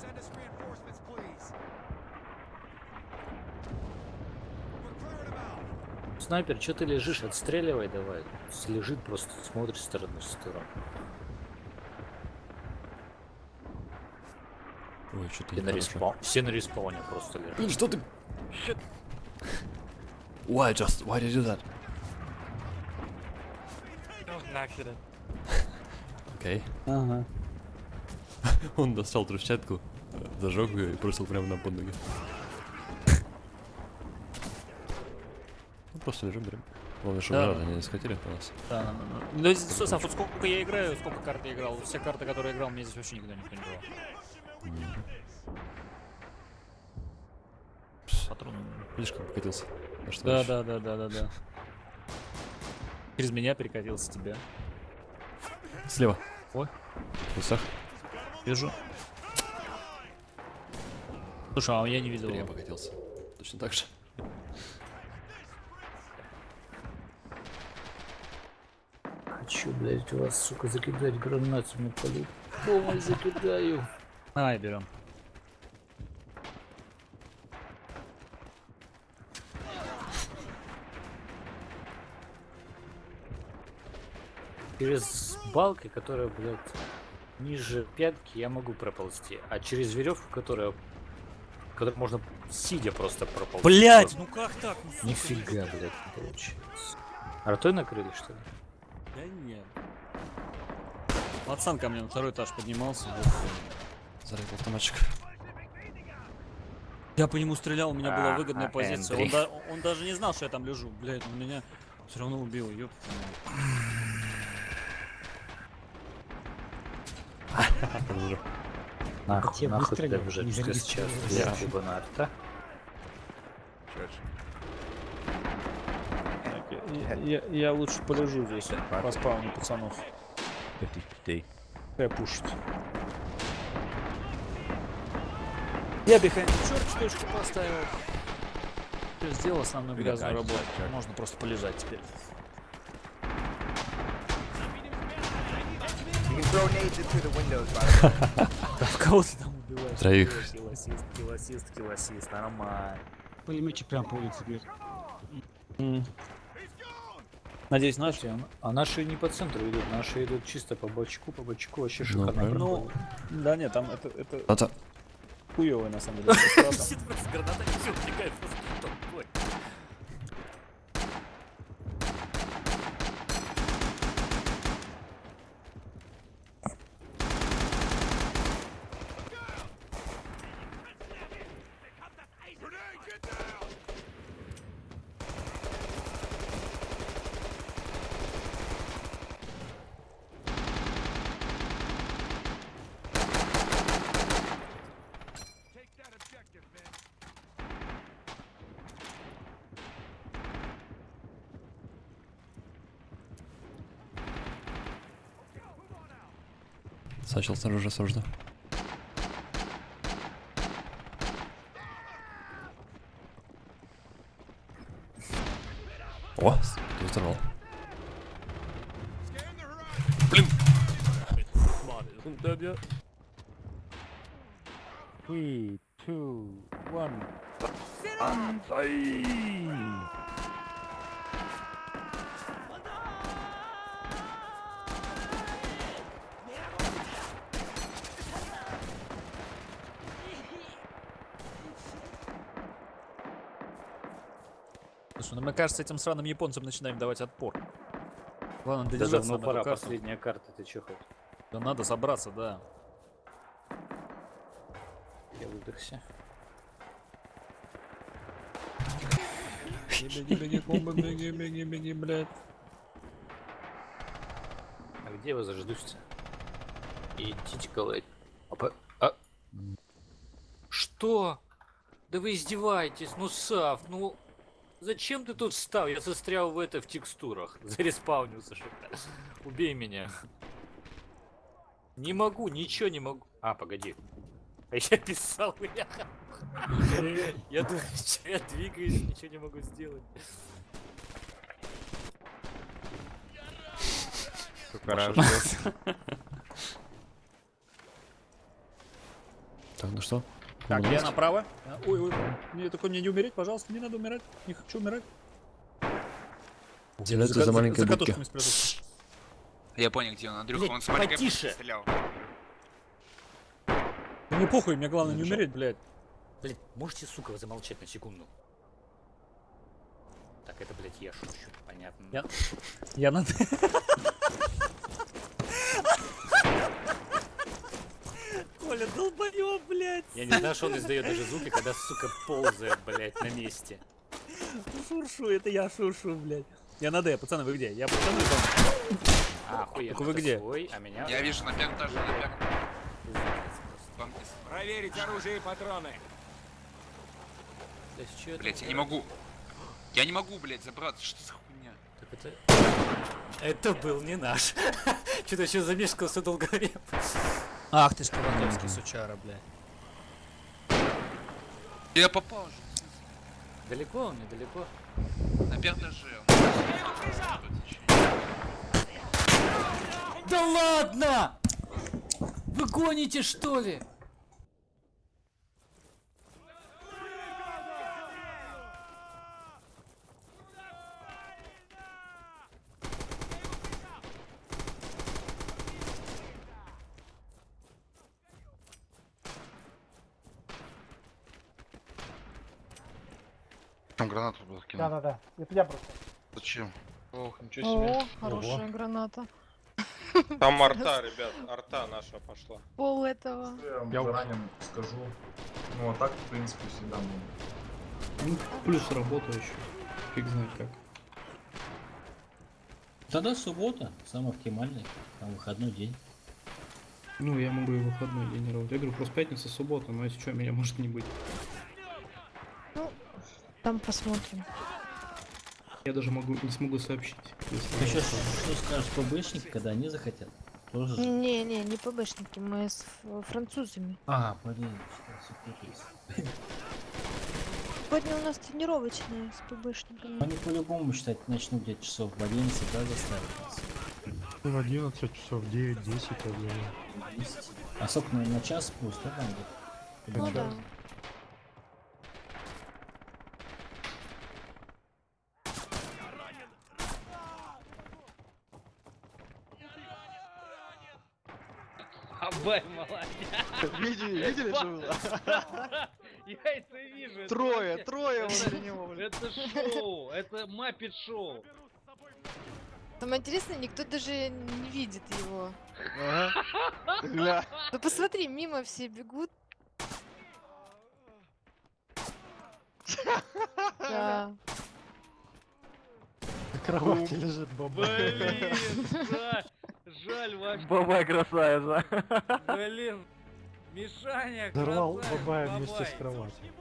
Send us reinforcements, please. Снайпер, что ты лежишь? Отстреливай давай. Лежит просто, смотрит с стороны в сторону. Ой, что-то Все на, респа... Все на респауне просто лежат. Блин, что ты? Why just? Why did you do that? Окей. Ага. Он достал трущатку, э, зажег ее и бросил прямо на под ноги. Ну просто лежим, берем. Главное, чтобы Да. гранаты не схватили по нас. Да, да, да. Ну, здесь, Сосав, вот сколько я играю, сколько карт я играл, все карты, которые я играл, мне здесь вообще никогда никто не брал. Патрон. Видишь, как покатился? Да, да, да, да, да, да. Через меня перекатился тебя. Слева. Ой. В кустах. Вижу. Слушай, а я не видел Я покатился. Точно так же. Хочу, блядь, вас, сука, закидать гранатами полю. Помощь закидаю. Давай, берем. Через балки, которая, блядь, ниже пятки, я могу проползти. А через веревку, которая... Которую можно сидя просто проползти. Блять, ну как так? Ну, Нифига, блядь, не получается. Артой накрыли, что ли? Да нет. Пацан ко мне на второй этаж поднимался. Зарядил автоматчик. Я по нему стрелял, у меня была А, выгодная а, позиция. Он, да- он даже не знал, что я там лежу. Блять, он меня все равно убил, ёп. Нахуй, нахуй ты уже не через час зарегистрировался. взять либо на арта. Я, я лучше полежу здесь, по спавну пацанов. 50-50. Я пушить. Я бихайнд черт точку поставил. Сделал основную Бега, грязную работу. Можно просто полежать теперь. Кого ты там убиваешь? Троих. Килосист, килосист, килосист, нормально. Пулеметчик прям по улице бьет. Надеюсь, наш? Слушайте, а а наши не по центру идут, наши идут чисто по бочку, по бочку, вообще Ну, шикарно. Ну, да нет, там это, это Это... хуёвый на самом деле. граната, Сачел снаружи осужден. О, ты взорвал. Three, two, one. Слушай, ну мы, кажется, этим сраным японцам начинаем давать отпор. Ладно, Да додержаться давно надо пора, карту. последняя карта, ты чё хоть? Да надо собраться, да. Я выдохся. блядь. А где вы заждусь-то? Идите, колоть. Опа. А? Что? Да вы издеваетесь, ну Сав, ну... Зачем ты тут встал? Я застрял в это в текстурах. Зареспаунился что-то. Убей меня. Не могу, ничего не могу. А, погоди. А я писал, я... Я двигаюсь, ничего не могу сделать. Так, ну что? Так, я направо. Ой, ой, мне только не, не умереть, пожалуйста, не надо умирать. Не хочу умирать. Теряться ка- за маленькой за будки. Я понял, где он, Андрюха, Блядь, он с маленькой потише. стрелял. Да мне похуй, мне главное не Хорошо. умереть, блядь. Блядь, можете, сука, замолчать на секунду? Так, это, блядь, я шучу, понятно. Я- Я на... Я не знаю, что он издает даже звуки, когда, сука, ползает, блядь, на месте. Шуршу, это я шуршу, блядь. Я на Д, пацаны, вы где? Я пацаны там. А, охуенно. Так вы где? Свой, а меня... Я вижу на первом этаже, на из- Проверить оружие и патроны. То есть Блять, я не могу. Я не могу, блять, забраться. Что за хуйня? Так это... Это был не наш. Что-то еще замешкался долго время. Ах ты ж Коватовский сучара, блядь. Я попал же. Далеко он, недалеко. На первом этаже. Да ладно! Вы гоните, что ли? Там гранату был кинул. Да-да-да, это я просто. Зачем? Ох, ничего себе. О, хорошая граната. Там арта, ребят, арта наша пошла. Пол этого. Я ранен, скажу. Ну а так, в принципе, всегда можно. Ну, плюс работа еще. Фиг знает как. Тогда суббота, самый оптимальный, там выходной день. Ну, я могу и выходной день работать. Я говорю, просто пятница, суббота, но если что, меня может не быть. Там посмотрим. Я даже могу не смогу сообщить. если- Ты сейчас что скажешь ПБшники, когда они захотят? Тоже же. Не-не, не ПБшники, мы с французами. А, блин, что Сегодня у нас тренировочная с ПБшниками. Они по-любому считать начнут где-то часов в 11, да, заставят нас. В 11 часов, 9-10, я думаю. 10. А сколько на, на час плюс, да, там где-то? Ну да. Абай, молодец. Видели, видели, что было? Я это вижу. Трое, трое это- возле него. Это шоу, это маппет шоу. Самое интересное, никто даже не видит его. Гля. Ну посмотри, мимо все бегут. Да. Кровати лежит баба. Блин, жаль, жаль вообще. Бабай красавица. Блин, Мишаня, Взорвал красавец, бабая вместе с кроватью.